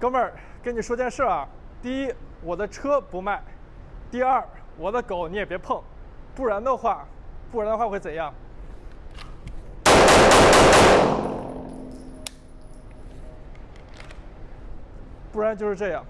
哥们儿，跟你说件事啊，第一，我的车不卖；第二，我的狗你也别碰，不然的话，不然的话会怎样？不然就是这样。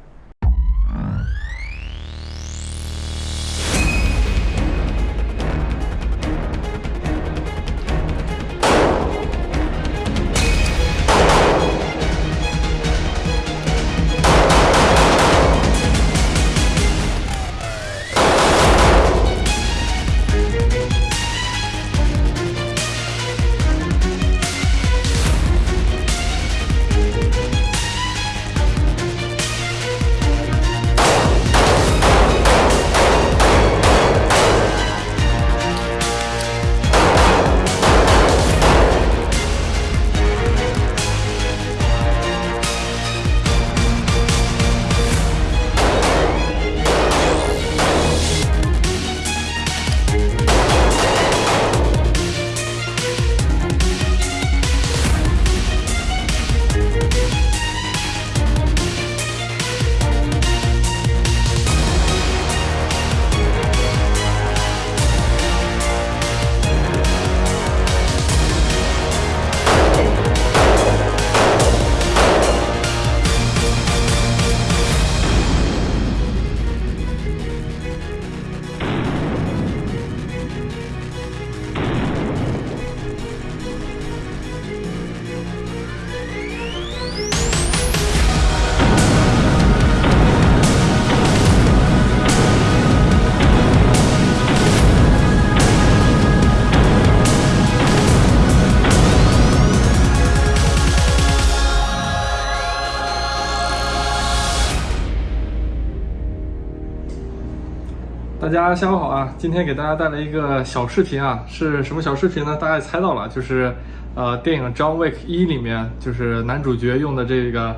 大家下午好啊！今天给大家带来一个小视频啊，是什么小视频呢？大家也猜到了，就是呃电影《John Wick 一》里面就是男主角用的这个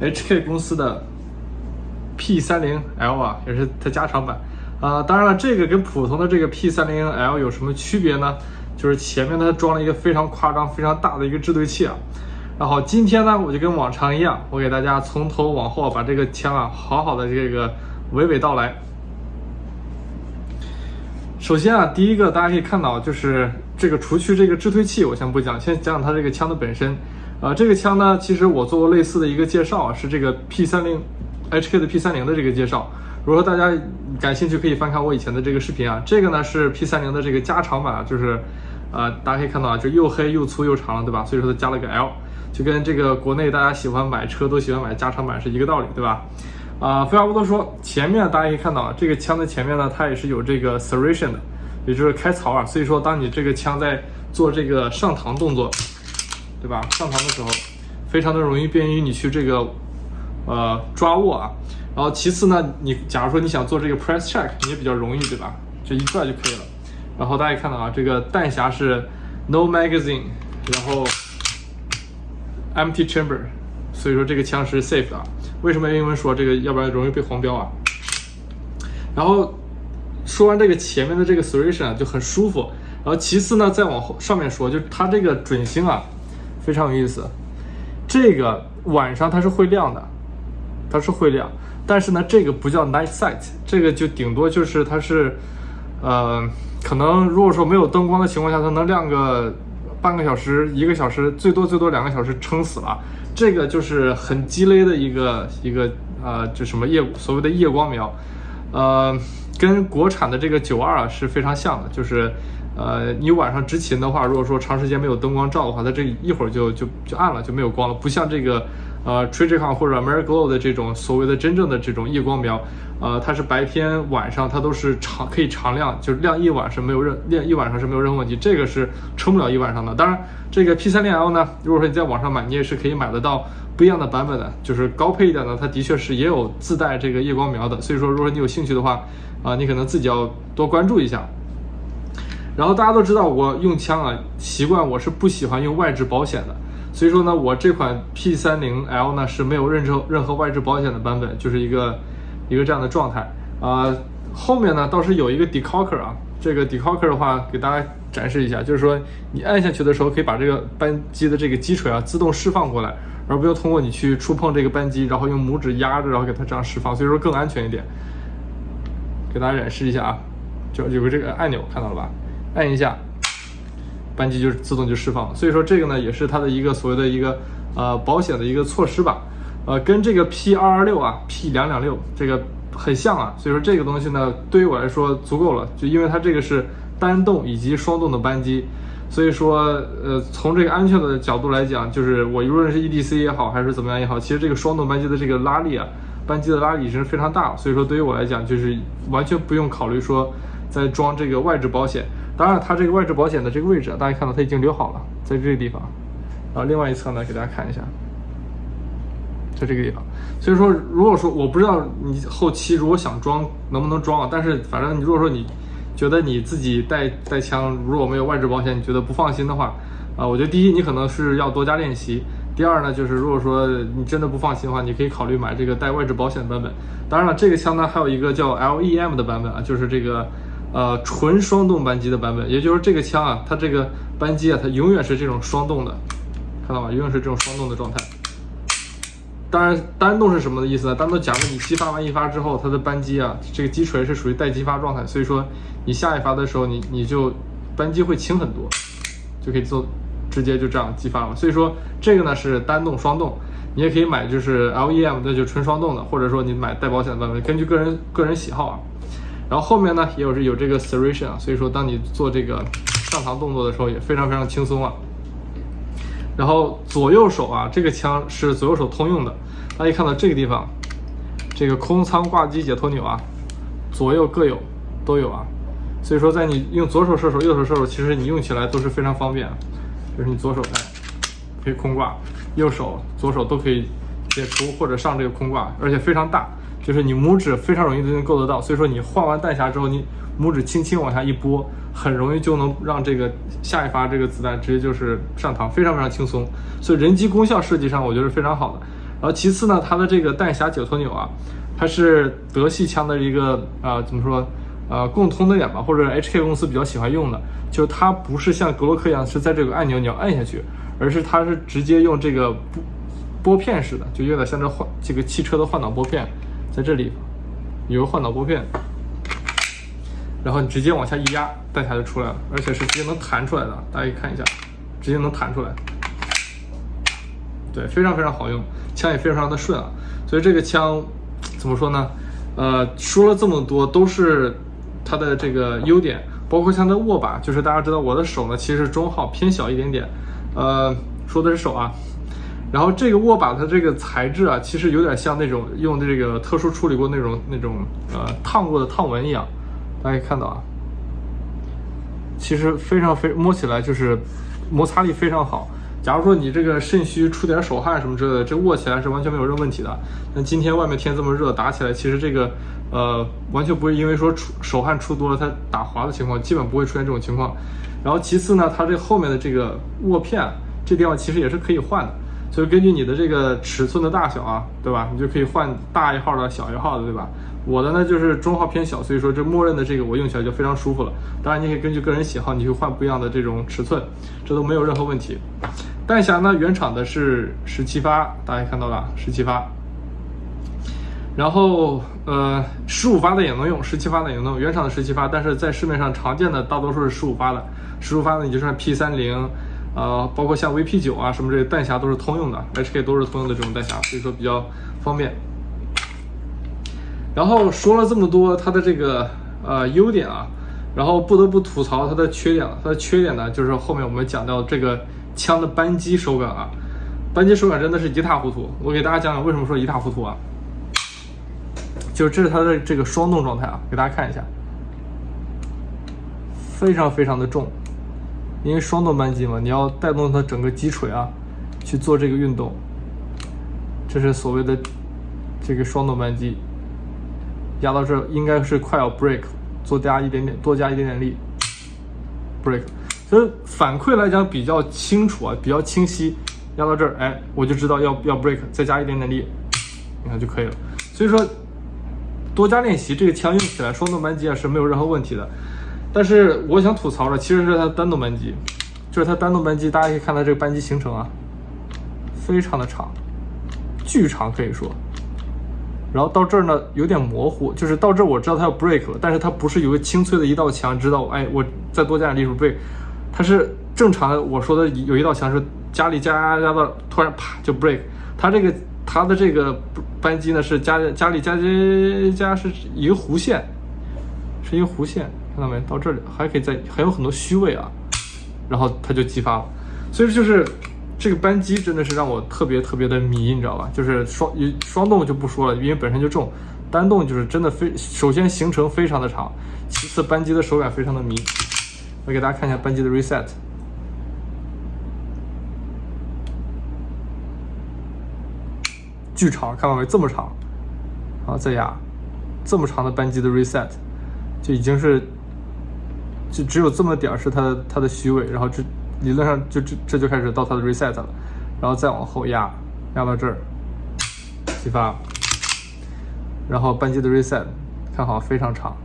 HK 公司的 P30L 啊，也是它加长版啊。当然了，这个跟普通的这个 P30L 有什么区别呢？就是前面它装了一个非常夸张、非常大的一个制对器啊。然后今天呢，我就跟往常一样，我给大家从头往后把这个枪啊好好的这个娓娓道来。首先啊，第一个大家可以看到，就是这个除去这个制推器，我先不讲，先讲讲它这个枪的本身。呃，这个枪呢，其实我做过类似的一个介绍啊，是这个 P30HK 的 P30 的这个介绍。如果大家感兴趣，可以翻看我以前的这个视频啊。这个呢是 P30 的这个加长版，就是呃，大家可以看到啊，就又黑又粗又长了，对吧？所以说它加了个 L，就跟这个国内大家喜欢买车都喜欢买加长版是一个道理，对吧？啊，废话不多说，前面大家可以看到，这个枪的前面呢，它也是有这个 serration 的，也就是开槽啊。所以说，当你这个枪在做这个上膛动作，对吧？上膛的时候，非常的容易便于你去这个呃抓握啊。然后其次呢，你假如说你想做这个 press check，你也比较容易，对吧？就一拽就可以了。然后大家看到啊，这个弹匣是 no magazine，然后 empty chamber，所以说这个枪是 safe 的。为什么英文说这个？要不然容易被黄标啊。然后说完这个前面的这个 serration 啊，就很舒服。然后其次呢，再往后上面说，就它这个准星啊，非常有意思。这个晚上它是会亮的，它是会亮。但是呢，这个不叫 night sight，这个就顶多就是它是，呃，可能如果说没有灯光的情况下，它能亮个半个小时、一个小时，最多最多两个小时，撑死了。这个就是很鸡肋的一个一个呃，就什么夜所谓的夜光瞄，呃，跟国产的这个九二啊是非常像的，就是呃，你晚上执勤的话，如果说长时间没有灯光照的话，它这一会儿就就就暗了，就没有光了，不像这个。呃，Trigicon 或者 Ameriglow 的这种所谓的真正的这种夜光瞄，呃，它是白天晚上它都是常可以常亮，就是亮一晚是没有任亮一晚上是没有任何问题，这个是撑不了一晚上的。当然，这个 P30L 呢，如果说你在网上买，你也是可以买得到不一样的版本的，就是高配一点的，它的确是也有自带这个夜光瞄的。所以说，如果你有兴趣的话，啊，你可能自己要多关注一下。然后大家都知道，我用枪啊习惯我是不喜欢用外置保险的。所以说呢，我这款 P30L 呢是没有任何任何外置保险的版本，就是一个一个这样的状态啊。后面呢倒是有一个 Decocker 啊，这个 Decocker 的话给大家展示一下，就是说你按下去的时候可以把这个扳机的这个击锤啊自动释放过来，而不用通过你去触碰这个扳机，然后用拇指压着，然后给它这样释放，所以说更安全一点。给大家演示一下啊，就有个这个按钮看到了吧？按一下，扳机就自动就释放了。所以说这个呢，也是它的一个所谓的一个呃保险的一个措施吧。呃，跟这个 P 二二六啊，P 两两六这个很像啊，所以说这个东西呢，对于我来说足够了，就因为它这个是单动以及双动的扳机，所以说呃，从这个安全的角度来讲，就是我无论是 EDC 也好，还是怎么样也好，其实这个双动扳机的这个拉力啊，扳机的拉力已经是非常大了，所以说对于我来讲，就是完全不用考虑说再装这个外置保险。当然，它这个外置保险的这个位置，大家看到它已经留好了，在这个地方。然后另外一侧呢，给大家看一下。在这个地方，所以说，如果说我不知道你后期如果想装能不能装啊，但是反正你如果说你觉得你自己带带枪如果没有外置保险，你觉得不放心的话，啊，我觉得第一你可能是要多加练习，第二呢就是如果说你真的不放心的话，你可以考虑买这个带外置保险的版本。当然了，这个枪呢还有一个叫 LEM 的版本啊，就是这个呃纯双动扳机的版本，也就是这个枪啊，它这个扳机啊，它永远是这种双动的，看到吗？永远是这种双动的状态。当然，单动是什么的意思呢？单动，假如你激发完一发之后，它的扳机啊，这个击锤是属于待激发状态，所以说你下一发的时候，你你就扳机会轻很多，就可以做直接就这样激发了。所以说这个呢是单动双动，你也可以买就是 LEM 那就纯双动的，或者说你买带保险的版本，根据个人个人喜好啊。然后后面呢也有是有这个 serration 啊，所以说当你做这个上膛动作的时候也非常非常轻松啊。然后左右手啊，这个枪是左右手通用的。大家看到这个地方，这个空仓挂机解脱钮啊，左右各有，都有啊。所以说，在你用左手射手、右手射手，其实你用起来都是非常方便。就是你左手哎，可以空挂，右手、左手都可以解除或者上这个空挂，而且非常大，就是你拇指非常容易就能够得到。所以说，你换完弹匣之后，你拇指轻轻往下一拨。很容易就能让这个下一发这个子弹直接就是上膛，非常非常轻松。所以人机功效设计上我觉得是非常好的。然后其次呢，它的这个弹匣解脱钮啊，它是德系枪的一个啊怎么说呃共通的点吧，或者 HK 公司比较喜欢用的，就是它不是像格洛克一样是在这个按钮你要按下去，而是它是直接用这个拨拨片式的，就有点像这换这个汽车的换挡拨片，在这里有个换挡拨片。然后你直接往下一压，弹匣就出来了，而且是直接能弹出来的。大家可以看一下，直接能弹出来。对，非常非常好用，枪也非常的顺啊。所以这个枪怎么说呢？呃，说了这么多都是它的这个优点，包括像它握把，就是大家知道我的手呢其实中号偏小一点点，呃，说的是手啊。然后这个握把它这个材质啊，其实有点像那种用这个特殊处理过那种那种呃烫过的烫纹一样。大家看到啊，其实非常非摸起来就是摩擦力非常好。假如说你这个肾虚出点手汗什么之类的，这握起来是完全没有任何问题的。那今天外面天这么热，打起来其实这个呃完全不会因为说出手汗出多了它打滑的情况，基本不会出现这种情况。然后其次呢，它这后面的这个握片这地方其实也是可以换的，所以根据你的这个尺寸的大小啊，对吧？你就可以换大一号的小一号的，对吧？我的呢就是中号偏小，所以说这默认的这个我用起来就非常舒服了。当然你可以根据个人喜好，你去换不一样的这种尺寸，这都没有任何问题。弹匣呢原厂的是十七发，大家看到了十七发。然后呃十五发的也能用，十七发的也能用，原厂的十七发，但是在市面上常见的大多数是十五发的。十五发的你就算 P 三零，呃包括像 VP 九啊什么这些弹匣都是通用的，HK 都是通用的这种弹匣，所以说比较方便。然后说了这么多它的这个呃优点啊，然后不得不吐槽它的缺点了。它的缺点呢，就是后面我们讲到这个枪的扳机手感啊，扳机手感真的是一塌糊涂。我给大家讲讲为什么说一塌糊涂啊，就是这是它的这个双动状态啊，给大家看一下，非常非常的重，因为双动扳机嘛，你要带动它整个击锤啊去做这个运动，这是所谓的这个双动扳机。压到这应该是快要 break，多加一点点，多加一点点力，break。所以反馈来讲比较清楚啊，比较清晰。压到这儿，哎，我就知道要要 break，再加一点点力，你看就可以了。所以说，多加练习，这个枪用起来双动扳机啊是没有任何问题的。但是我想吐槽的其实是它单动扳机，就是它单动扳机，大家可以看到这个扳机行程啊，非常的长，巨长可以说。然后到这儿呢有点模糊，就是到这儿我知道它要 break 了，但是它不是有个清脆的一道墙，知道哎我再多加点力数 break，它是正常的。我说的有一道墙是加力加加到突然啪就 break，它这个它的这个扳机呢是加加力加加加是一个弧线，是一个弧线，看到没？到这里还可以再还有很多虚位啊，然后它就激发了，所以就是。这个扳机真的是让我特别特别的迷，你知道吧？就是双双动就不说了，因为本身就重，单动就是真的非首先行程非常的长，其次扳机的手感非常的迷。我给大家看一下扳机的 reset，巨长，看到没？这么长，然后再压，这么长的扳机的 reset，就已经是就只有这么点儿是它它的虚位，然后这。理论上就这这就开始到它的 reset 了，然后再往后压，压到这儿，激发，然后扳机的 reset，看好非常长，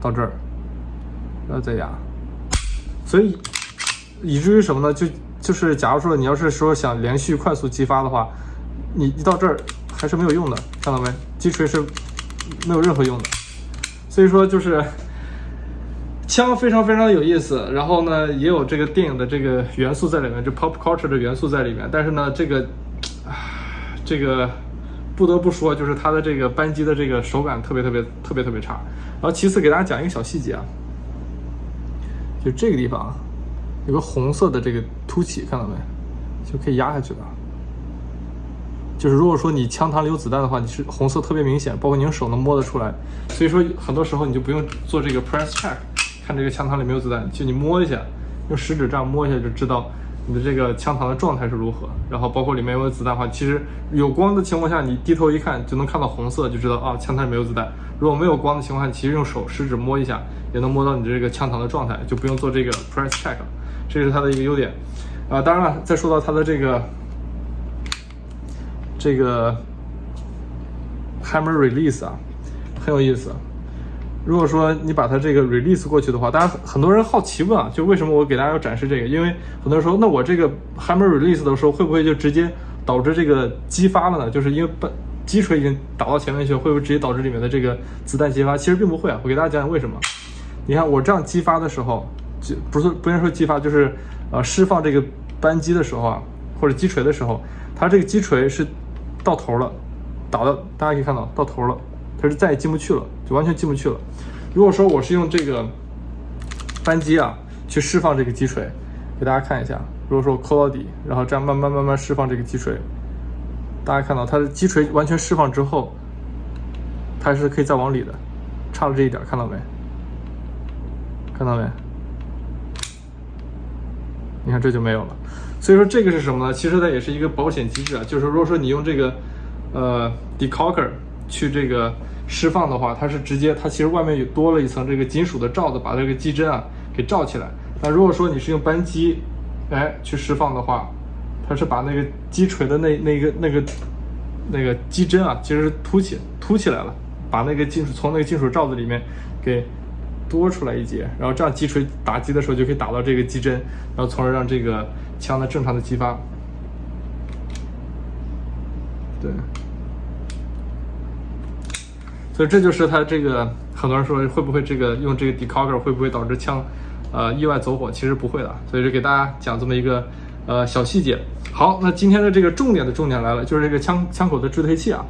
到这儿，然后再压，所以以至于什么呢？就就是假如说你要是说想连续快速激发的话，你一到这儿还是没有用的，看到没？击锤是没有任何用的，所以说就是。枪非常非常有意思，然后呢，也有这个电影的这个元素在里面，就 pop culture 的元素在里面。但是呢，这个，啊，这个不得不说，就是它的这个扳机的这个手感特别特别特别特别差。然后其次给大家讲一个小细节啊，就这个地方有个红色的这个凸起，看到没？就可以压下去了。就是如果说你枪膛里有子弹的话，你是红色特别明显，包括你用手能摸得出来。所以说很多时候你就不用做这个 press check。看这个枪膛里没有子弹，就你摸一下，用食指这样摸一下就知道你的这个枪膛的状态是如何。然后包括里面有子弹的话，其实有光的情况下，你低头一看就能看到红色，就知道啊枪膛里没有子弹。如果没有光的情况下，其实用手食指摸一下也能摸到你这个枪膛的状态，就不用做这个 press check。这是它的一个优点啊。当然了，再说到它的这个这个 hammer release 啊，很有意思。如果说你把它这个 release 过去的话，大家很多人好奇问啊，就为什么我给大家要展示这个？因为很多人说，那我这个 hammer release 的时候，会不会就直接导致这个激发了呢？就是因为把击锤已经打到前面去了，会不会直接导致里面的这个子弹激发？其实并不会啊，我给大家讲讲为什么。你看我这样激发的时候，就不是不能说激发，就是呃释放这个扳机的时候啊，或者击锤的时候，它这个击锤是到头了，打到大家可以看到到头了。它是再也进不去了，就完全进不去了。如果说我是用这个扳机啊去释放这个击锤，给大家看一下。如果说我扣到底，然后这样慢慢慢慢释放这个击锤，大家看到它的击锤完全释放之后，它是可以再往里的，差了这一点，看到没？看到没？你看这就没有了。所以说这个是什么呢？其实它也是一个保险机制啊，就是如果说你用这个呃 decocker。去这个释放的话，它是直接，它其实外面有多了一层这个金属的罩子，把这个机针啊给罩起来。那如果说你是用扳机，哎，去释放的话，它是把那个击锤的那那个那个那个机针啊，其实是凸起凸起来了，把那个金属从那个金属罩子里面给多出来一节，然后这样击锤打击的时候就可以打到这个机针，然后从而让这个枪的正常的激发。对。所以这就是它这个，很多人说会不会这个用这个 decocker 会不会导致枪，呃，意外走火？其实不会的。所以就给大家讲这么一个，呃，小细节。好，那今天的这个重点的重点来了，就是这个枪枪口的制推器啊。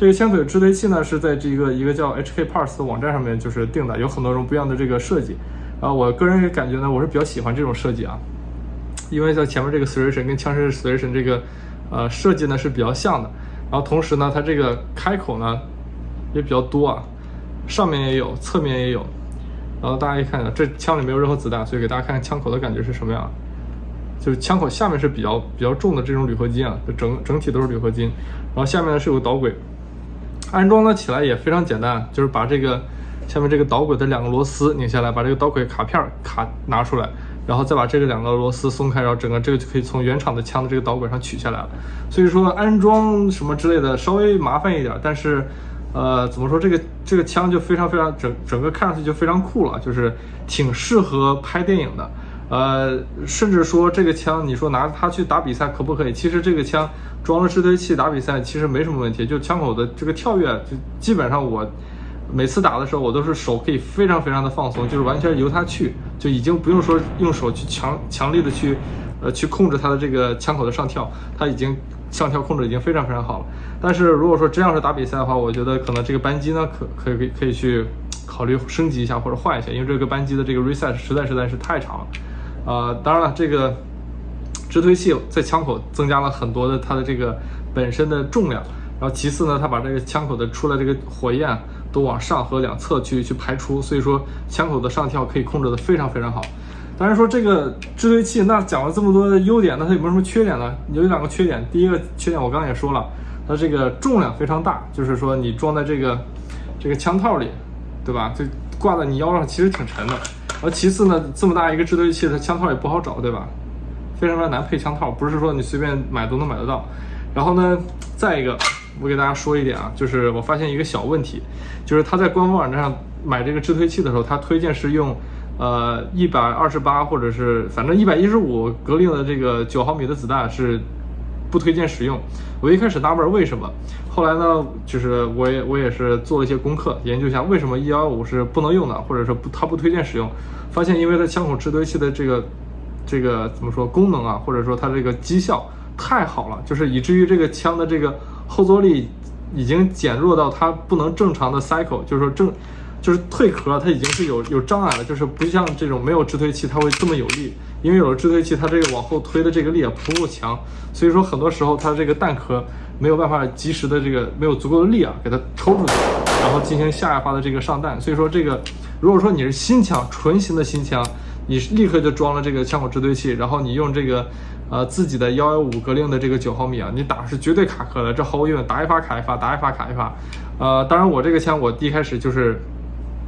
这个枪口支推器呢是在这个一个叫 HK Parts 的网站上面就是定的，有很多种不一样的这个设计。啊，我个人感觉呢，我是比较喜欢这种设计啊，因为在前面这个 s e r a t i o n 跟枪声 s e r a t i o n 这个，呃，设计呢是比较像的。然后同时呢，它这个开口呢。也比较多啊，上面也有，侧面也有，然后大家可以看一下，这枪里没有任何子弹，所以给大家看看枪口的感觉是什么样。就是枪口下面是比较比较重的这种铝合金啊，整整体都是铝合金，然后下面呢是有导轨，安装呢起来也非常简单，就是把这个下面这个导轨的两个螺丝拧下来，把这个导轨卡片卡拿出来，然后再把这个两个螺丝松开，然后整个这个就可以从原厂的枪的这个导轨上取下来了。所以说安装什么之类的稍微麻烦一点，但是。呃，怎么说这个这个枪就非常非常整整个看上去就非常酷了，就是挺适合拍电影的。呃，甚至说这个枪，你说拿它去打比赛可不可以？其实这个枪装了制推器打比赛其实没什么问题，就枪口的这个跳跃，就基本上我每次打的时候，我都是手可以非常非常的放松，就是完全由它去，就已经不用说用手去强强力的去呃去控制它的这个枪口的上跳，它已经上跳控制已经非常非常好了。但是如果说真要是打比赛的话，我觉得可能这个扳机呢，可可以可以去考虑升级一下或者换一下，因为这个扳机的这个 reset 实在实在是太长了。呃，当然了，这个直推器在枪口增加了很多的它的这个本身的重量，然后其次呢，它把这个枪口的出来这个火焰都往上和两侧去去排出，所以说枪口的上跳可以控制的非常非常好。当然说这个直推器，那讲了这么多的优点，那它有没有什么缺点呢？有两个缺点，第一个缺点我刚刚也说了，它这个重量非常大，就是说你装在这个这个枪套里，对吧？就挂在你腰上，其实挺沉的。而其次呢，这么大一个制推器，它枪套也不好找，对吧？非常非常难配枪套，不是说你随便买都能买得到。然后呢，再一个，我给大家说一点啊，就是我发现一个小问题，就是他在官方网站上买这个制推器的时候，他推荐是用呃一百二十八或者是反正一百一十五格令的这个九毫米的子弹是。不推荐使用。我一开始纳闷为什么，后来呢，就是我也我也是做了一些功课，研究一下为什么一幺五是不能用的，或者说不它不推荐使用。发现因为它枪口制堆器的这个这个怎么说功能啊，或者说它这个绩效太好了，就是以至于这个枪的这个后坐力已经减弱到它不能正常的 cycle，就是说正就是退壳它已经是有有障碍了，就是不像这种没有制推器它会这么有力。因为有了制推器，它这个往后推的这个力啊不够强，所以说很多时候它这个弹壳没有办法及时的这个没有足够的力啊给它抽出去，然后进行下一发的这个上弹。所以说这个如果说你是新枪，纯新的新枪，你立刻就装了这个枪口制推器，然后你用这个呃自己的幺幺五格令的这个九毫米啊，你打是绝对卡壳的，这毫无疑问，打一发卡一发，打一发卡一发。呃，当然我这个枪我一开始就是。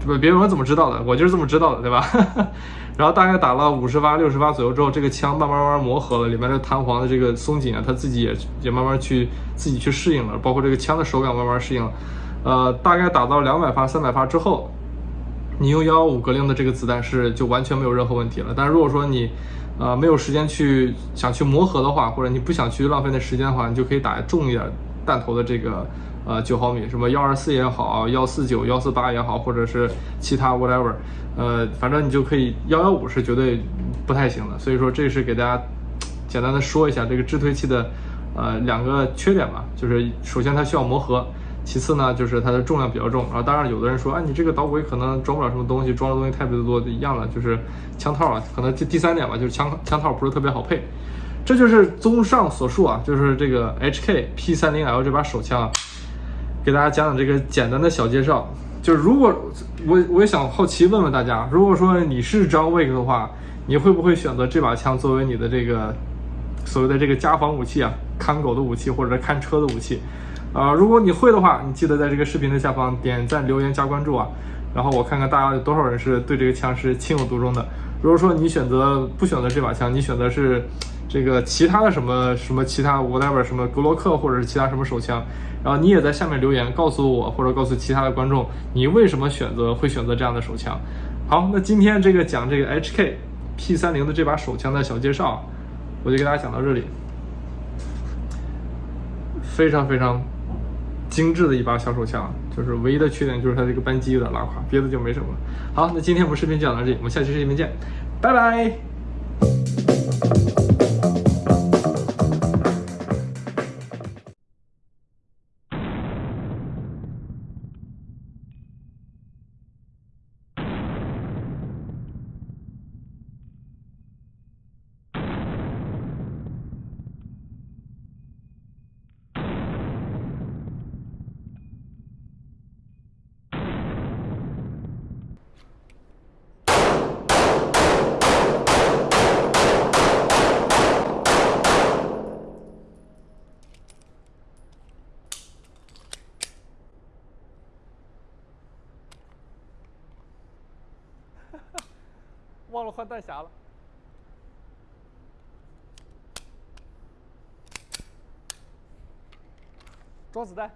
不，别问我怎么知道的，我就是这么知道的，对吧？然后大概打了五十发、六十发左右之后，这个枪慢慢慢慢磨合了，里面的弹簧的这个松紧啊，它自己也也慢慢去自己去适应了，包括这个枪的手感慢慢适应了。呃，大概打到两百发、三百发之后，你用幺幺五格令的这个子弹是就完全没有任何问题了。但如果说你呃没有时间去想去磨合的话，或者你不想去浪费那时间的话，你就可以打重一点弹头的这个。呃，九毫米，什么幺二四也好，幺四九、幺四八也好，或者是其他 whatever，呃，反正你就可以幺幺五是绝对不太行的。所以说，这是给大家简单的说一下这个制推器的呃两个缺点吧。就是首先它需要磨合，其次呢就是它的重量比较重。然后当然有的人说，啊，你这个导轨可能装不了什么东西，装的东西特别的多，一样的就是枪套啊。可能这第三点吧，就是枪枪套不是特别好配。这就是综上所述啊，就是这个 HK P 三零 L 这把手枪啊。给大家讲讲这个简单的小介绍，就是如果我我也想好奇问问大家，如果说你是 John Wick 的话，你会不会选择这把枪作为你的这个所谓的这个家防武器啊，看狗的武器或者看车的武器？啊，如果你会的话，你记得在这个视频的下方点赞、留言、加关注啊，然后我看看大家有多少人是对这个枪是情有独钟的。如果说你选择不选择这把枪，你选择是这个其他的什么什么其他 whatever 什么格洛克或者是其他什么手枪？然后你也在下面留言告诉我，或者告诉其他的观众，你为什么选择会选择这样的手枪？好，那今天这个讲这个 HK P 三零的这把手枪的小介绍，我就给大家讲到这里。非常非常精致的一把小手枪，就是唯一的缺点就是它这个扳机有点拉垮，别的就没什么了。好，那今天我们视频就讲到这里，我们下期视频见，拜拜。忘了换弹匣了，装子弹。